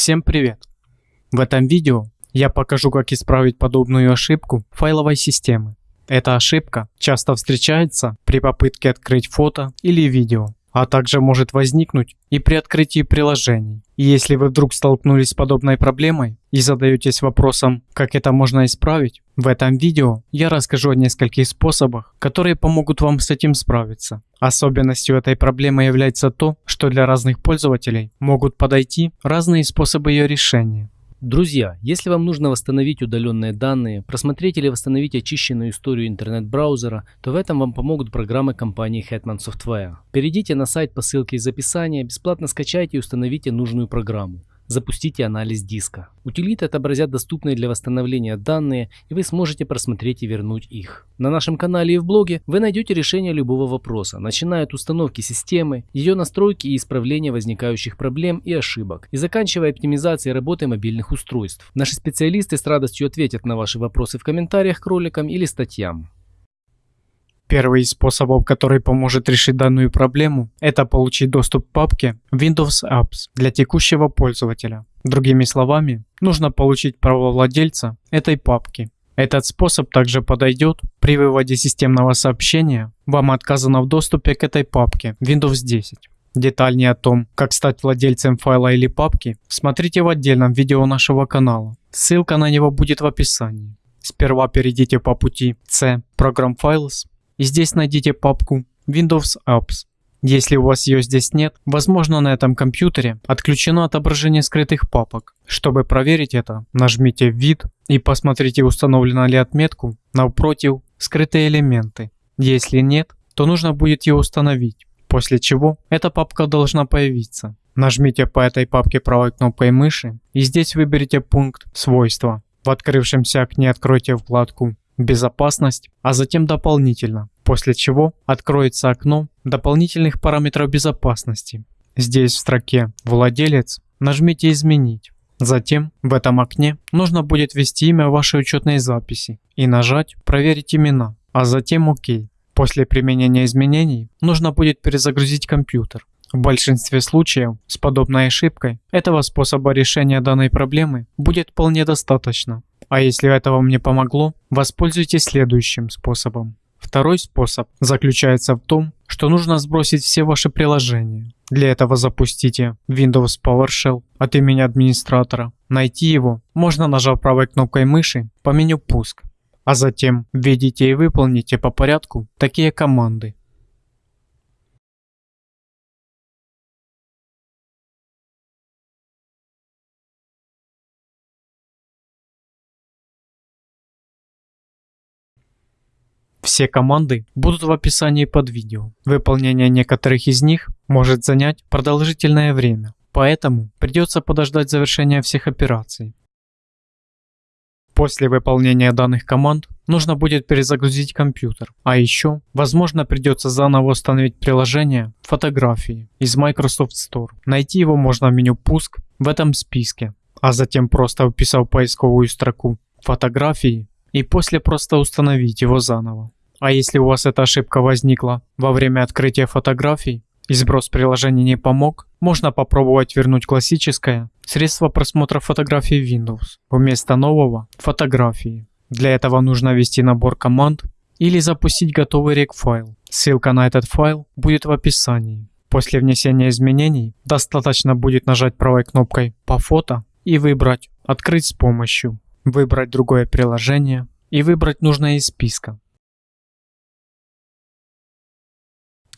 Всем привет! В этом видео я покажу как исправить подобную ошибку файловой системы. Эта ошибка часто встречается при попытке открыть фото или видео, а также может возникнуть и при открытии приложений. И если вы вдруг столкнулись с подобной проблемой и задаетесь вопросом, как это можно исправить, в этом видео я расскажу о нескольких способах, которые помогут вам с этим справиться. Особенностью этой проблемы является то, что для разных пользователей могут подойти разные способы ее решения. Друзья, если вам нужно восстановить удаленные данные, просмотреть или восстановить очищенную историю интернет-браузера, то в этом вам помогут программы компании Hetman Software. Перейдите на сайт по ссылке из описания, бесплатно скачайте и установите нужную программу запустите анализ диска. Утилиты отобразят доступные для восстановления данные, и вы сможете просмотреть и вернуть их. На нашем канале и в блоге вы найдете решение любого вопроса, начиная от установки системы, ее настройки и исправления возникающих проблем и ошибок, и заканчивая оптимизацией работы мобильных устройств. Наши специалисты с радостью ответят на ваши вопросы в комментариях к роликам или статьям. Первый из способов, который поможет решить данную проблему, это получить доступ к папке Windows Apps для текущего пользователя. Другими словами, нужно получить право владельца этой папки. Этот способ также подойдет при выводе системного сообщения «Вам отказано в доступе к этой папке Windows 10». Детальнее о том, как стать владельцем файла или папки, смотрите в отдельном видео нашего канала. Ссылка на него будет в описании. Сперва перейдите по пути C Program Files и здесь найдите папку Windows Apps. Если у вас ее здесь нет, возможно на этом компьютере отключено отображение скрытых папок. Чтобы проверить это, нажмите «Вид» и посмотрите установлена ли отметку напротив «Скрытые элементы». Если нет, то нужно будет ее установить, после чего эта папка должна появиться. Нажмите по этой папке правой кнопкой мыши и здесь выберите пункт «Свойства». В открывшемся окне откройте вкладку безопасность, а затем дополнительно, после чего откроется окно дополнительных параметров безопасности. Здесь в строке «Владелец» нажмите «Изменить». Затем в этом окне нужно будет ввести имя вашей учетной записи и нажать «Проверить имена», а затем «Ок». После применения изменений нужно будет перезагрузить компьютер. В большинстве случаев с подобной ошибкой этого способа решения данной проблемы будет вполне достаточно. А если это вам не помогло, воспользуйтесь следующим способом. Второй способ заключается в том, что нужно сбросить все ваши приложения. Для этого запустите Windows PowerShell от имени администратора. Найти его можно нажав правой кнопкой мыши по меню «Пуск», а затем введите и выполните по порядку такие команды. Все команды будут в описании под видео. Выполнение некоторых из них может занять продолжительное время, поэтому придется подождать завершения всех операций. После выполнения данных команд нужно будет перезагрузить компьютер, а еще, возможно, придется заново установить приложение «Фотографии» из Microsoft Store. Найти его можно в меню «Пуск» в этом списке, а затем просто вписав поисковую строку «Фотографии» и после просто установить его заново. А если у вас эта ошибка возникла во время открытия фотографий и сброс приложения не помог, можно попробовать вернуть классическое средство просмотра фотографий Windows вместо нового фотографии. Для этого нужно ввести набор команд или запустить готовый рек-файл. Ссылка на этот файл будет в описании. После внесения изменений достаточно будет нажать правой кнопкой по фото и выбрать «Открыть с помощью», выбрать другое приложение и выбрать нужное из списка.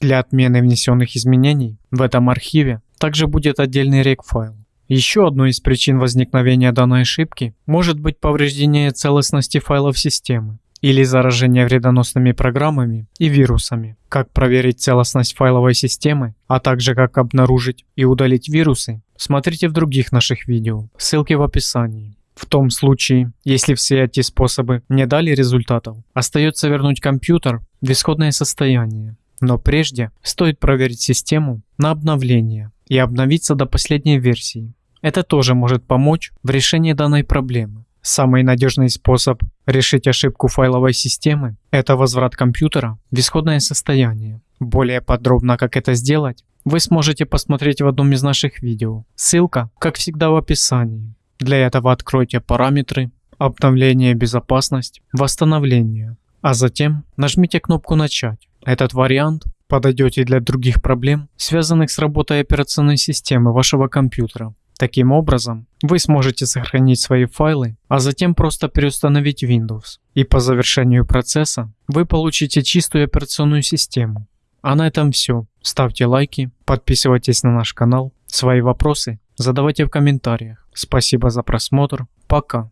Для отмены внесенных изменений в этом архиве также будет отдельный рек-файл. Еще одной из причин возникновения данной ошибки может быть повреждение целостности файлов системы или заражение вредоносными программами и вирусами. Как проверить целостность файловой системы, а также как обнаружить и удалить вирусы, смотрите в других наших видео, ссылки в описании. В том случае, если все эти способы не дали результатов, остается вернуть компьютер в исходное состояние. Но прежде стоит проверить систему на обновление и обновиться до последней версии. Это тоже может помочь в решении данной проблемы. Самый надежный способ решить ошибку файловой системы – это возврат компьютера в исходное состояние. Более подробно, как это сделать, вы сможете посмотреть в одном из наших видео. Ссылка, как всегда, в описании. Для этого откройте параметры, обновление безопасность, восстановление, а затем нажмите кнопку «Начать». Этот вариант подойдет и для других проблем, связанных с работой операционной системы вашего компьютера. Таким образом, вы сможете сохранить свои файлы, а затем просто переустановить Windows. И по завершению процесса вы получите чистую операционную систему. А на этом все. Ставьте лайки, подписывайтесь на наш канал. Свои вопросы задавайте в комментариях. Спасибо за просмотр. Пока.